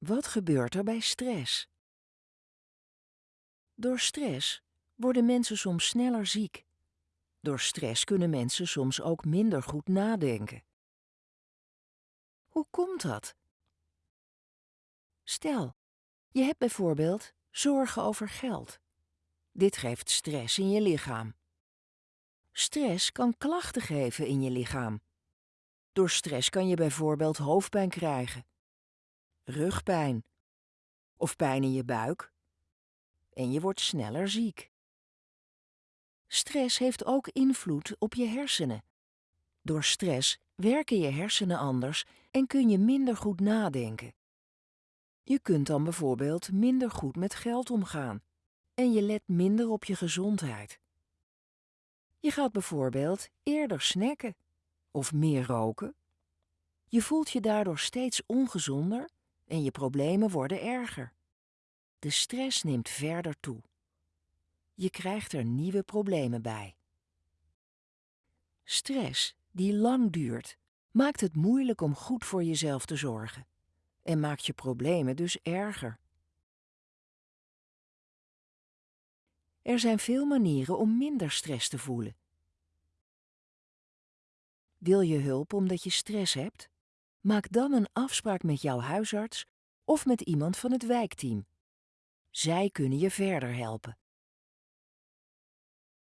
Wat gebeurt er bij stress? Door stress worden mensen soms sneller ziek. Door stress kunnen mensen soms ook minder goed nadenken. Hoe komt dat? Stel, je hebt bijvoorbeeld zorgen over geld. Dit geeft stress in je lichaam. Stress kan klachten geven in je lichaam. Door stress kan je bijvoorbeeld hoofdpijn krijgen, rugpijn of pijn in je buik en je wordt sneller ziek. Stress heeft ook invloed op je hersenen. Door stress werken je hersenen anders en kun je minder goed nadenken. Je kunt dan bijvoorbeeld minder goed met geld omgaan en je let minder op je gezondheid. Je gaat bijvoorbeeld eerder snacken of meer roken. Je voelt je daardoor steeds ongezonder en je problemen worden erger. De stress neemt verder toe. Je krijgt er nieuwe problemen bij. Stress die lang duurt, maakt het moeilijk om goed voor jezelf te zorgen en maakt je problemen dus erger. Er zijn veel manieren om minder stress te voelen. Wil je hulp omdat je stress hebt? Maak dan een afspraak met jouw huisarts of met iemand van het wijkteam. Zij kunnen je verder helpen.